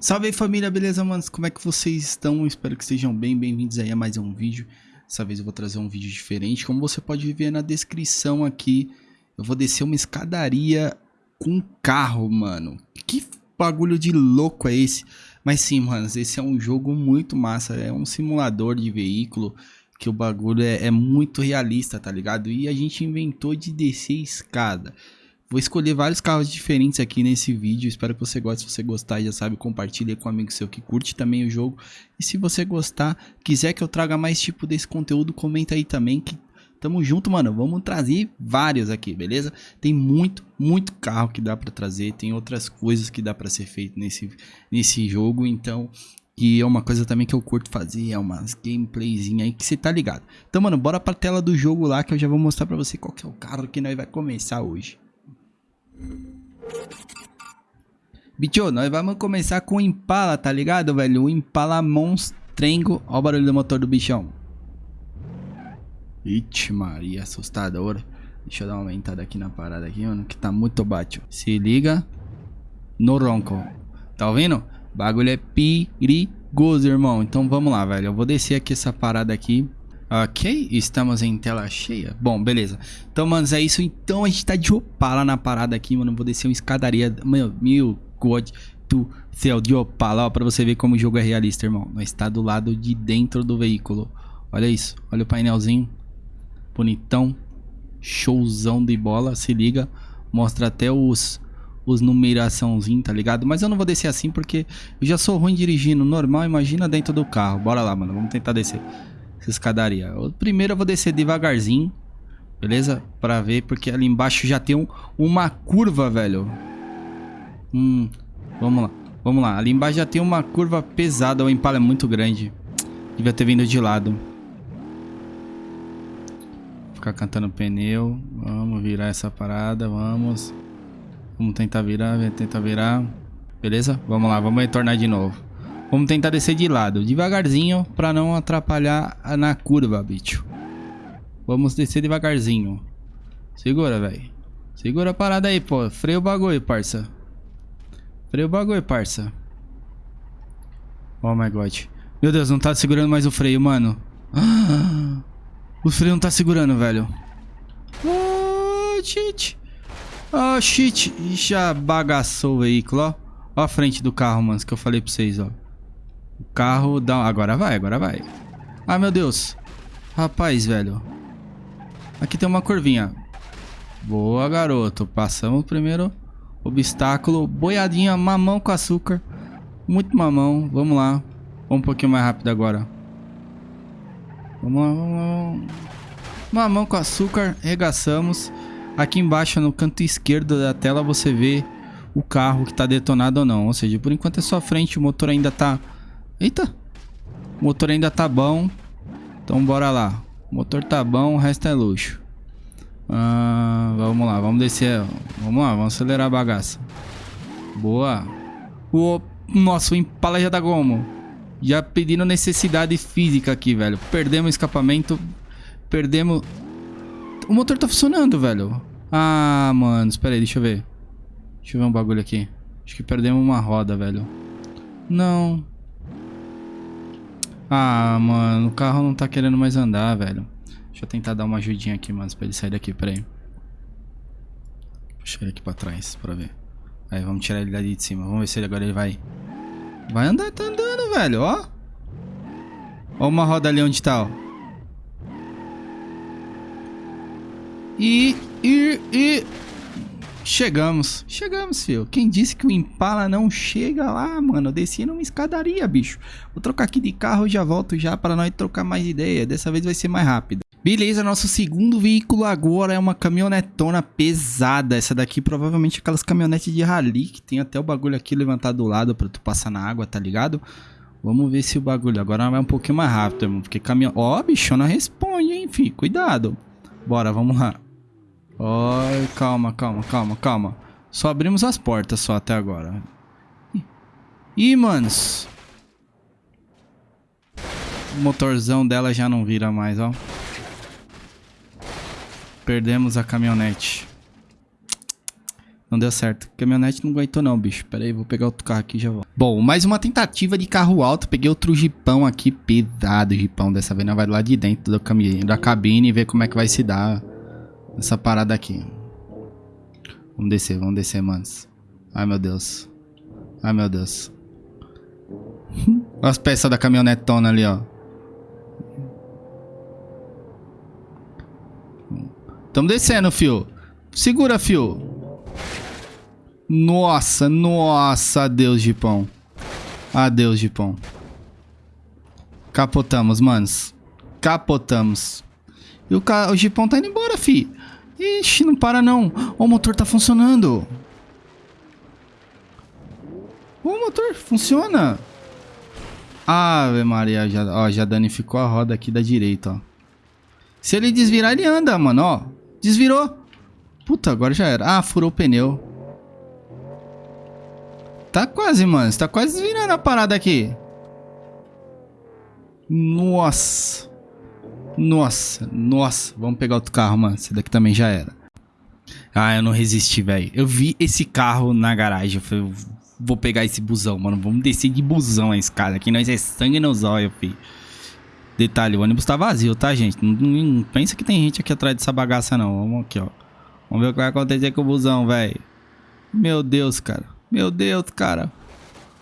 Salve aí família, beleza manos? Como é que vocês estão? Espero que estejam bem, bem-vindos aí a mais um vídeo Dessa vez eu vou trazer um vídeo diferente Como você pode ver na descrição aqui Eu vou descer uma escadaria com carro, mano Que bagulho de louco é esse? Mas sim, manos, esse é um jogo muito massa É um simulador de veículo Que o bagulho é, é muito realista, tá ligado? E a gente inventou de descer escada Vou escolher vários carros diferentes aqui nesse vídeo. Espero que você goste. Se você gostar, já sabe, compartilhe com um amigo seu que curte também o jogo. E se você gostar, quiser que eu traga mais tipo desse conteúdo, comenta aí também que tamo junto, mano. Vamos trazer vários aqui, beleza? Tem muito, muito carro que dá para trazer. Tem outras coisas que dá para ser feito nesse, nesse jogo. Então, e é uma coisa também que eu curto fazer, é umas gameplayzinha aí que você tá ligado. Então, mano, bora pra tela do jogo lá que eu já vou mostrar pra você qual que é o carro que nós vai começar hoje. Bicho, nós vamos começar com o Impala, tá ligado, velho? O Impala Monstrengo. Olha o barulho do motor do bichão. Ixi, Maria, assustador. Deixa eu dar uma aumentada aqui na parada aqui, mano, que tá muito baixo. Se liga no ronco. Tá ouvindo? Bagulho é perigoso, irmão. Então vamos lá, velho. Eu vou descer aqui essa parada aqui. Ok, estamos em tela cheia. Bom, beleza. Então, manos, é isso. Então a gente tá de Opala na parada aqui, mano. Vou descer uma escadaria. Meu, meu God do céu, de Opala. Ó, pra você ver como o jogo é realista, irmão. Nós está do lado de dentro do veículo. Olha isso. Olha o painelzinho. Bonitão. Showzão de bola. Se liga. Mostra até os os numeraçãozinho, tá ligado? Mas eu não vou descer assim porque eu já sou ruim dirigindo normal, imagina dentro do carro. Bora lá, mano, vamos tentar descer escadaria. O primeiro eu vou descer devagarzinho, beleza? Pra ver, porque ali embaixo já tem um, uma curva, velho. Hum, vamos lá, vamos lá. Ali embaixo já tem uma curva pesada, o Impala é muito grande. Devia ter vindo de lado. Ficar cantando pneu. Vamos virar essa parada, vamos. Vamos tentar virar, tentar virar. Beleza? Vamos lá, vamos retornar de novo. Vamos tentar descer de lado, devagarzinho, pra não atrapalhar na curva, bicho. Vamos descer devagarzinho. Segura, velho. Segura a parada aí, pô. Freia o bagulho, parça. Freia o bagulho, parça. Oh my god. Meu Deus, não tá segurando mais o freio, mano. Ah, o freio não tá segurando, velho. Oh, shit. Oh, shit. Já bagaçou o veículo, ó. Ó a frente do carro, mano, que eu falei pra vocês, ó. O carro dá... Agora vai, agora vai. Ai, meu Deus. Rapaz, velho. Aqui tem uma curvinha. Boa, garoto. Passamos o primeiro obstáculo. Boiadinha, mamão com açúcar. Muito mamão. Vamos lá. Vamos um pouquinho mais rápido agora. Vamos lá, vamos lá. Mamão com açúcar. Regaçamos. Aqui embaixo, no canto esquerdo da tela, você vê o carro que está detonado ou não. Ou seja, por enquanto é só frente. O motor ainda está Eita. O motor ainda tá bom. Então bora lá. O motor tá bom, o resto é luxo. Ah, vamos lá, vamos descer. Vamos lá, vamos acelerar a bagaça. Boa. O nosso Impala já tá como? Já pedindo necessidade física aqui, velho. Perdemos o escapamento. Perdemos... O motor tá funcionando, velho. Ah, mano. Espera aí, deixa eu ver. Deixa eu ver um bagulho aqui. Acho que perdemos uma roda, velho. Não. Ah, mano, o carro não tá querendo mais andar, velho. Deixa eu tentar dar uma ajudinha aqui, mano, pra ele sair daqui, peraí. Puxa ele aqui pra trás, pra ver. Aí, vamos tirar ele dali de cima. Vamos ver se ele agora ele vai... Vai andar, tá andando, velho, ó. Ó uma roda ali onde tá, ó. E... E... E... Chegamos. Chegamos, filho. Quem disse que o Impala não chega lá, mano? Eu desci numa escadaria, bicho. Vou trocar aqui de carro e já volto já para nós trocar mais ideia. Dessa vez vai ser mais rápido. Beleza, nosso segundo veículo agora é uma caminhonetona pesada. Essa daqui provavelmente é aquelas caminhonetes de rally que tem até o bagulho aqui levantado do lado pra tu passar na água, tá ligado? Vamos ver se o bagulho agora vai um pouquinho mais rápido, irmão. Porque caminhão... Ó, oh, bichona responde, hein, filho. Cuidado. Bora, vamos lá. Oi, calma, calma, calma, calma. Só abrimos as portas só até agora. Ih, manos. O motorzão dela já não vira mais, ó. Perdemos a caminhonete. Não deu certo. Caminhonete não aguentou não, bicho. Pera aí, vou pegar outro carro aqui e já vou. Bom, mais uma tentativa de carro alto. Peguei outro jipão aqui, pesado jipão. Dessa vez não vai lá de dentro da cabine e ver como é que vai se dar essa parada aqui. Vamos descer, vamos descer, manos. Ai, meu Deus. Ai, meu Deus. Olha as peças da caminhonetona ali, ó. Tamo descendo, fio. Segura, fio. Nossa, nossa, adeus, Gipão. Adeus, Gipão. Capotamos, manos. Capotamos. E o, ca... o Gipão tá indo embora, fi. Ixi, não para não. O motor tá funcionando. O motor funciona. Ave Maria, já, ó, já danificou a roda aqui da direita, ó. Se ele desvirar, ele anda, mano, ó. Desvirou. Puta, agora já era. Ah, furou o pneu. Tá quase, mano. Você tá quase virando a parada aqui. Nossa. Nossa, nossa. Vamos pegar outro carro, mano. Esse daqui também já era. Ah, eu não resisti, velho. Eu vi esse carro na garagem. Eu falei, vou pegar esse busão, mano. Vamos descer de busão a escada. Aqui nós é sangue nos olhos, filho. Detalhe, o ônibus tá vazio, tá, gente? Não, não, pensa que tem gente aqui atrás dessa bagaça, não. Vamos aqui, ó. Vamos ver o que vai acontecer com o busão, velho. Meu Deus, cara. Meu Deus, cara.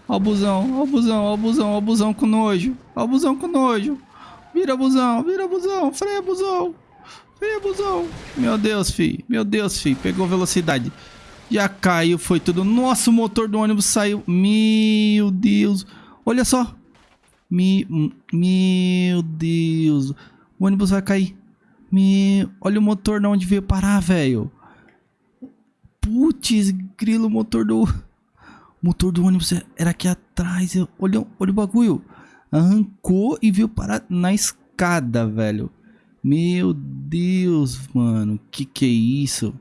Ó o busão, ó o busão, ó o busão, ó o busão com nojo. Ó o busão com nojo. Vira busão, vira busão, freia busão. Freia busão. Meu Deus, fi. Meu Deus, fi. Pegou velocidade. Já caiu, foi tudo. Nossa, o motor do ônibus saiu. Meu Deus. Olha só. Me... Meu Deus. O ônibus vai cair. Me... Olha o motor de onde veio parar, velho. Putz, grilo, motor do... O motor do ônibus era aqui atrás. Olha, olha o bagulho. Arrancou e veio parar na escada, velho. Meu Deus, mano. Que que é isso?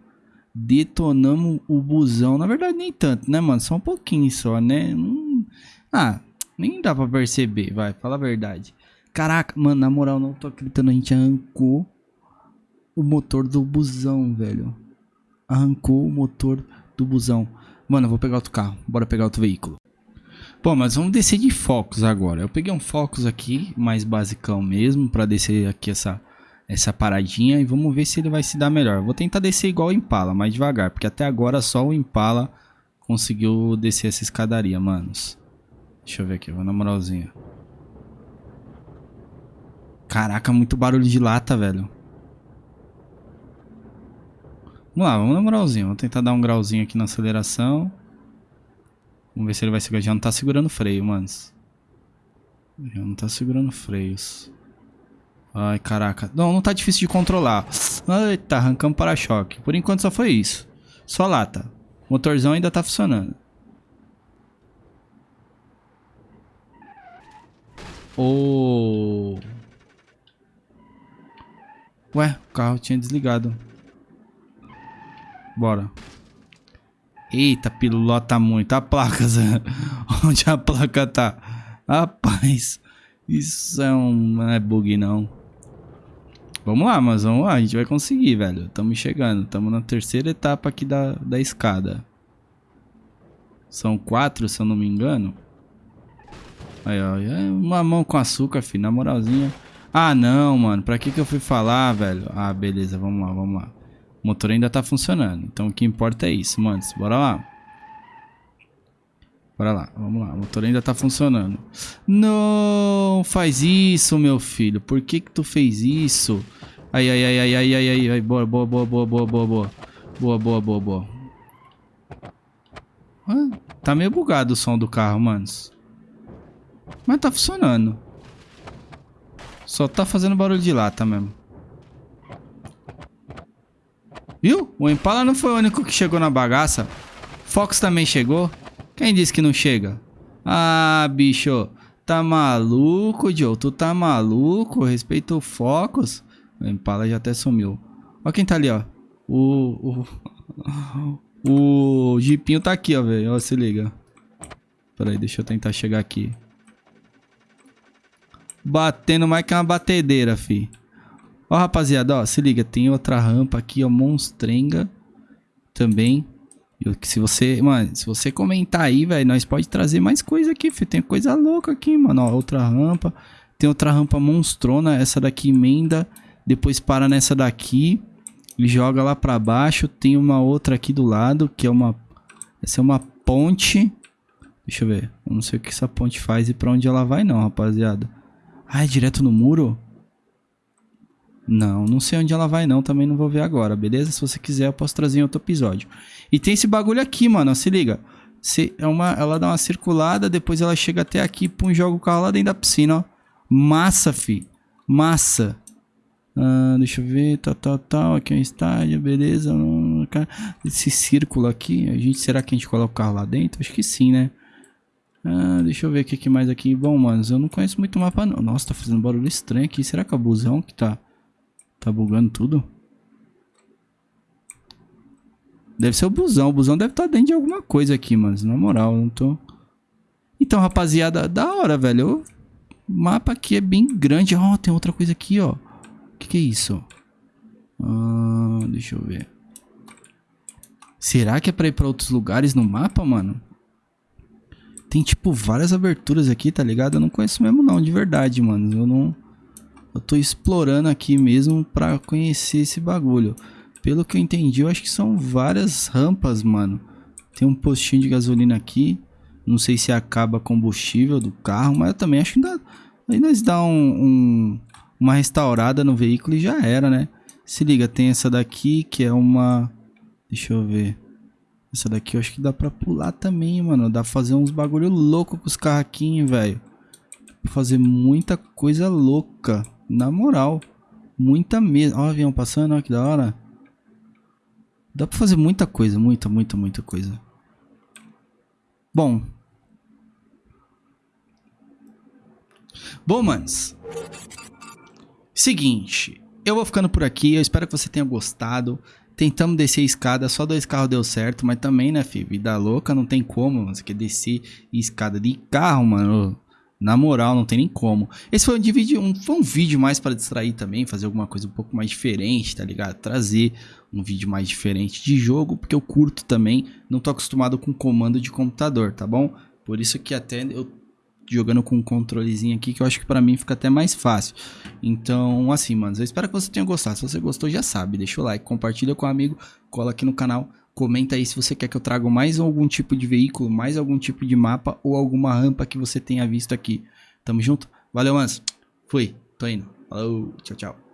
Detonamos o busão. Na verdade, nem tanto, né, mano? Só um pouquinho só, né? Hum... Ah, nem dá pra perceber, vai. Fala a verdade. Caraca, mano, na moral, não tô acreditando. A gente arrancou o motor do busão, velho. Arrancou o motor do busão. Mano, eu vou pegar outro carro. Bora pegar outro veículo. Bom, mas vamos descer de Focus agora. Eu peguei um Focus aqui, mais basicão mesmo, pra descer aqui essa, essa paradinha. E vamos ver se ele vai se dar melhor. Vou tentar descer igual o Impala, mais devagar. Porque até agora só o Impala conseguiu descer essa escadaria, manos. Deixa eu ver aqui, vou na moralzinha. Caraca, muito barulho de lata, velho. Vamos lá, vamos na moralzinha. Vou tentar dar um grauzinho aqui na aceleração. Vamos ver se ele vai segurar. Já não tá segurando freio, manos. Já não tá segurando freios. Ai, caraca. Não, não tá difícil de controlar. Eita, arrancamos para-choque. Por enquanto só foi isso. Só lata. O motorzão ainda tá funcionando. Oh. Ué, o carro tinha desligado. Bora. Eita, pilota muito. A placa, Zé. Onde a placa tá? Rapaz, isso é um... Não é bug, não. Vamos lá, mas vamos lá. A gente vai conseguir, velho. Estamos chegando. Estamos na terceira etapa aqui da, da escada. São quatro, se eu não me engano. Aí, ó. É uma mão com açúcar, filho. Na moralzinha. Ah, não, mano. Pra que que eu fui falar, velho? Ah, beleza. Vamos lá, vamos lá. O motor ainda tá funcionando. Então o que importa é isso, manos. Bora lá. Bora lá, vamos lá. O motor ainda tá funcionando. Não faz isso, meu filho. Por que que tu fez isso? Ai, ai, ai, ai, ai, ai, ai, ai. Boa, boa, boa, boa, boa, boa, boa. Boa, boa, boa, boa. Ah, tá meio bugado o som do carro, manos. Mas tá funcionando. Só tá fazendo barulho de lata mesmo. Viu? O Impala não foi o único que chegou na bagaça. Fox também chegou. Quem disse que não chega? Ah, bicho. Tá maluco, Joe? Tu tá maluco? Respeita o Focus. O Impala já até sumiu. Ó quem tá ali, ó. O... O... O Jeepinho tá aqui, ó, velho. Ó, se liga. Pera aí, deixa eu tentar chegar aqui. Batendo mais que uma batedeira, fi. Ó, rapaziada, ó, se liga, tem outra rampa aqui, ó, monstrenga também. se você, mano, se você comentar aí, velho, nós pode trazer mais coisa aqui, filho. Tem coisa louca aqui, mano. Ó, outra rampa. Tem outra rampa monstrona. Essa daqui emenda. Depois para nessa daqui. E joga lá pra baixo. Tem uma outra aqui do lado, que é uma... Essa é uma ponte. Deixa eu ver. Eu não sei o que essa ponte faz e pra onde ela vai não, rapaziada. Ah, é direto no muro? Não, não sei onde ela vai não, também não vou ver agora, beleza? Se você quiser eu posso trazer em outro episódio. E tem esse bagulho aqui, mano, se liga. Se é uma, ela dá uma circulada, depois ela chega até aqui, pum, joga o carro lá dentro da piscina, ó. Massa, fi. Massa. Ah, deixa eu ver, tal, tal, tal, aqui é um estádio, beleza. Esse círculo aqui, a gente, será que a gente coloca o carro lá dentro? Acho que sim, né? Ah, deixa eu ver o que, mais aqui. Bom, manos, eu não conheço muito o mapa não. Nossa, tá fazendo barulho estranho aqui. Será que é o busão que tá... Tá bugando tudo? Deve ser o busão. O busão deve estar tá dentro de alguma coisa aqui, mano. Na moral, não tô... Então, rapaziada, da hora, velho. O mapa aqui é bem grande. Ó, oh, tem outra coisa aqui, ó. O que, que é isso? Ah, deixa eu ver. Será que é pra ir pra outros lugares no mapa, mano? Tem, tipo, várias aberturas aqui, tá ligado? Eu não conheço mesmo não, de verdade, mano. Eu não... Eu tô explorando aqui mesmo pra conhecer esse bagulho. Pelo que eu entendi, eu acho que são várias rampas, mano. Tem um postinho de gasolina aqui. Não sei se acaba combustível do carro, mas eu também acho que dá... Aí nós dá um, um, uma restaurada no veículo e já era, né? Se liga, tem essa daqui que é uma... Deixa eu ver. Essa daqui eu acho que dá pra pular também, mano. Dá pra fazer uns bagulho louco com os carraquinhos, velho. Fazer muita coisa louca. Na moral. Muita mesmo. Ó o avião passando, ó que da hora. Dá pra fazer muita coisa, muita, muita, muita coisa. Bom. Bom, manos. Seguinte. Eu vou ficando por aqui. Eu espero que você tenha gostado. Tentamos descer a escada, só dois carros deu certo, mas também, né, filho? Vida louca, não tem como. Você quer descer escada de carro, mano. Na moral, não tem nem como. Esse foi um vídeo, um, foi um vídeo mais para distrair também, fazer alguma coisa um pouco mais diferente, tá ligado? Trazer um vídeo mais diferente de jogo, porque eu curto também, não tô acostumado com comando de computador, tá bom? Por isso que até eu jogando com um controlezinho aqui, que eu acho que pra mim fica até mais fácil. Então, assim, mano, eu espero que você tenha gostado. Se você gostou, já sabe, deixa o like, compartilha com um amigo, cola aqui no canal, comenta aí se você quer que eu traga mais algum tipo de veículo, mais algum tipo de mapa ou alguma rampa que você tenha visto aqui. Tamo junto? Valeu, mano. Fui, tô indo. Falou, tchau, tchau.